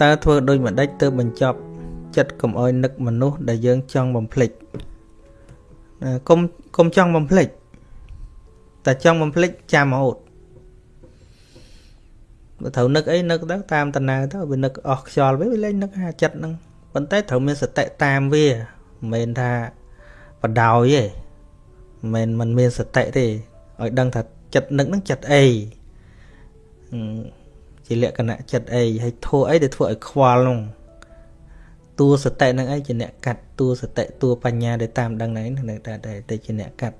តើធ្វើដូចម្ដេចទើបបញ្ចប់ចិត្តកុំអោយនឹកមនុស្សដែលយើងចង់បំភ្លេចកុំកុំចង់បំភ្លេចតែចង់បំភ្លេចចាំរហូតបើត្រូវនឹកអីនឹកទៅតាមតណៅទៅវានឹកអស់ខ្យល់វិញវាលែងនឹកហាចិត្តហ្នឹងប៉ុន្តែត្រូវមានសតិតាមវាមិនមែនថាបដោយទេមិនមិនមានសតិទេឲ្យដឹងថាចិត្តនឹកហ្នឹងចិត្តអី ជាលក្ខណៈចិត្តអីហើយធัวអីដែលធ្វើឲ្យខ្វល់នោះតួសតិនឹងអីជាអ្នកកាត់តួសតិតួបញ្ញាដែលតាមដឹងហ្នឹងនៅតែតែជាអ្នកកាត់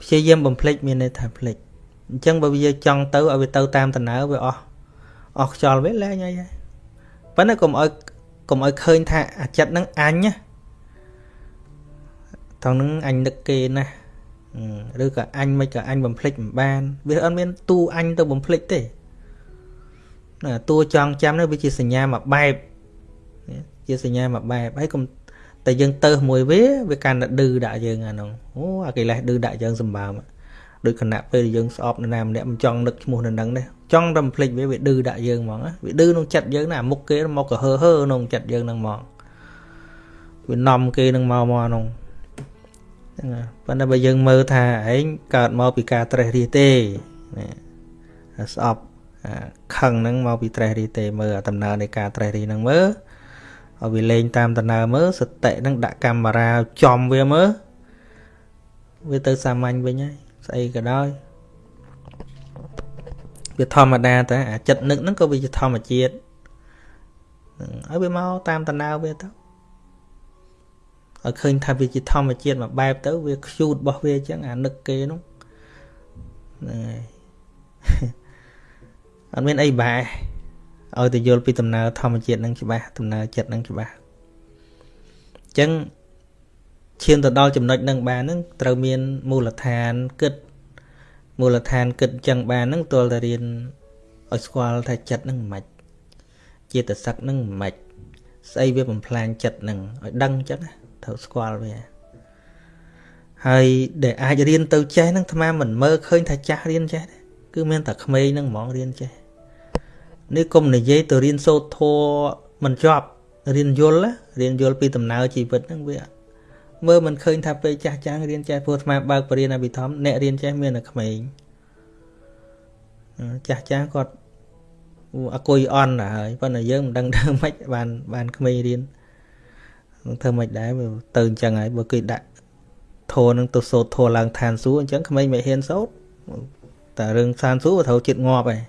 ព្យាយាមបំភ្លេចមានន័យថាភ្លេចអញ្ចឹងបើវាចង់ទៅឲ្យវាទៅតាមដំណើរវាអស់អស់ខ្យល់វាលែងអីហើយប៉ុន្តែកុំឲ្យកុំឲ្យឃើញថាអាចិតហ្នឹងអញណាថងហ្នឹងអញនឹកគេណាឬក៏អញមិនក៏អញបំភ្លេចមិនបាន វាអត់មាន ទូអញទៅបំភ្លេចទេណា តួចងចាំនេះវាជាសញ្ញាមួយបែបជាសញ្ញាមួយបែបហើយកុំតែយើងទៅមួយវាវាកាន់តែឌឺដាក់យើងអានោះអូអាកិលេសឌឺដាក់យើងសម្បើមដូចគណៈពេលយើងស្អប់នរណាម្នាក់មិនចង់នឹកឈ្មោះនៅនឹងនេះចង់តែបំភ្លេចវាវាឌឺដាក់យើងហ្មងវាឌឺក្នុងចិត្តយើងណាមុខគេមកក៏ហឺហឺក្នុងចិត្តយើងហ្នឹងហ្មងវានាំគេនឹងមកមកហ្នឹងហ្នឹងប៉ុន្តែបើយើងមើលថាឯងកើតមកពីការត្រេះរិះទេណាស្អប់ ខឹងហ្នឹងមកពីត្រេះរិះទេមើលដំណើរនៃការត្រេះរិះហ្នឹងមើលឲ្យវាលេងតាមដំណើរមើលសតិហ្នឹងដាក់កាមេរ៉ាចំវាមើលវាទៅសាមញ្ញវិញហើយស្អីក៏ដោយវាធម្មតាតែអាចិត្តនឹកហ្នឹងក៏វាជាធម្មជាតិហើយវាមកតាមដំណើរវាទៅឲ្យឃើញថាវាជាធម្មជាតិមួយបែបទៅវាខ្ជូតរបស់វាអញ្ចឹងអានឹកគេនោះហ្នឹងហើយ អត់មានអីបែឲ្យទៅយល់ពីដំណើរធម្មជាតិនឹងច្បាស់ដំណើរចិត្តនឹងច្បាស់អញ្ចឹងឈានទៅដល់ចំណុចនឹងបានហ្នឹងត្រូវមានមូលដ្ឋានគិតមូលដ្ឋានគិតអញ្ចឹងបានហ្នឹងទល់តែរៀនឲ្យស្គាល់ថាចិត្តហ្នឹងមិនចេតសិកហ្នឹងមិនស្អីវាបំផ្លាញចិត្តហ្នឹងឲ្យដឹងអញ្ចឹងត្រូវស្គាល់វាហើយដែលអាចរៀនទៅចេះហ្នឹងអាត្មាមិនមើលឃើញថាចាស់រៀនចេះទេគឺមានតែក្មេងហ្នឹងហ្មងរៀនចេះ នេះកុំនិយាយទៅរៀនសូត្រធម៌មិនចប់រៀនយល់រៀនយល់ពីដំណើរជីវិតហ្នឹងវាមើលមិនឃើញថាពេលចាស់ចាស់រៀនចេះព្រោះអាត្មាបើកបរិញ្ញាបត្រអ្នករៀនចេះមានតែក្មេងចាស់ចាស់គាត់អគុយអន់ទៅហើយប៉ុន្តែយើងមិនដឹងធ្វើម៉េចបានបានក្មេងរៀនធ្វើម៉េចដែរទៅអញ្ចឹងហើយបើគេដាក់ធោនឹងទៅសូត្រធោឡើងឋានសួគ៌អញ្ចឹងក្មេងមិនហ៊ានសូត្រតែរឿងឋានសួគ៌ត្រូវចិត្តងាប់ហើយ